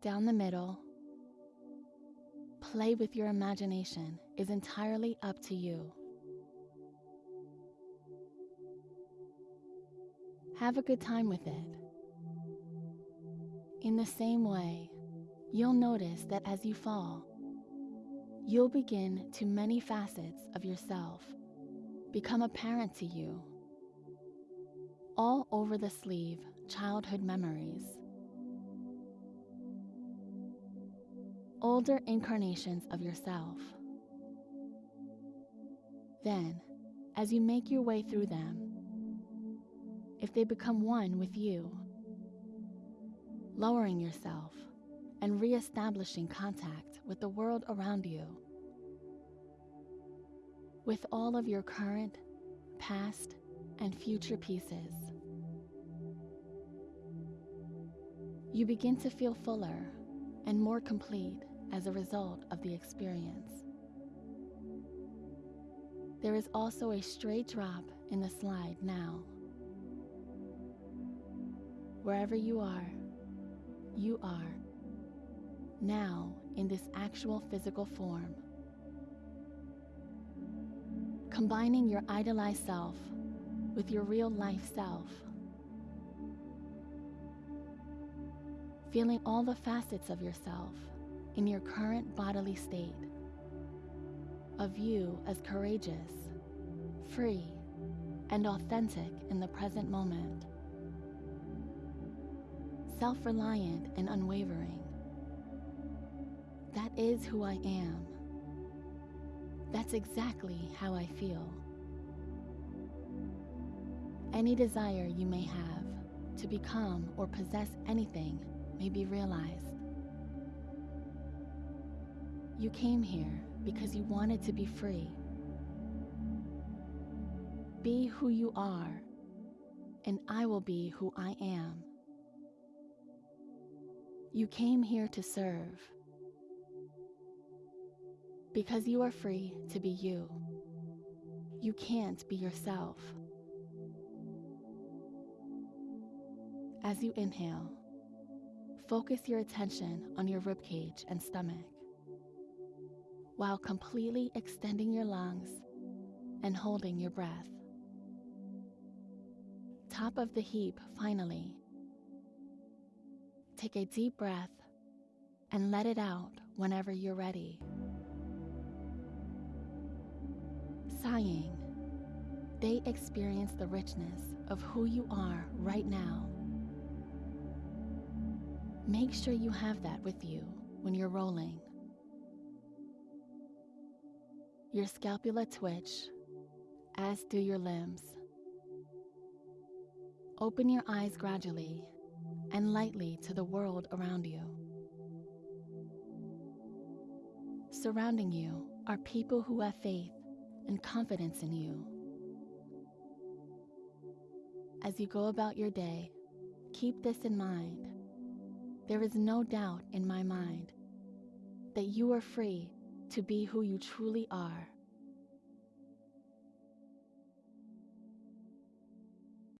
down the middle. Play with your imagination is entirely up to you. Have a good time with it. In the same way, you'll notice that as you fall, you'll begin to many facets of yourself become apparent to you. All over the sleeve, childhood memories. Older incarnations of yourself. Then, as you make your way through them, if they become one with you, lowering yourself and re-establishing contact with the world around you, with all of your current, past, and future pieces. You begin to feel fuller and more complete as a result of the experience. There is also a straight drop in the slide now. Wherever you are, you are now in this actual physical form. Combining your idolized self with your real life self. Feeling all the facets of yourself in your current bodily state. Of you as courageous, free, and authentic in the present moment self reliant and unwavering. That is who I am. That's exactly how I feel. Any desire you may have to become or possess anything may be realized. You came here because you wanted to be free. Be who you are, and I will be who I am. You came here to serve. Because you are free to be you. You can't be yourself. As you inhale, focus your attention on your ribcage and stomach while completely extending your lungs and holding your breath. Top of the heap, finally. Take a deep breath and let it out whenever you're ready. Sighing, they experience the richness of who you are right now. Make sure you have that with you when you're rolling. Your scapula twitch, as do your limbs. Open your eyes gradually and lightly to the world around you. Surrounding you are people who have faith and confidence in you. As you go about your day, keep this in mind. There is no doubt in my mind that you are free to be who you truly are.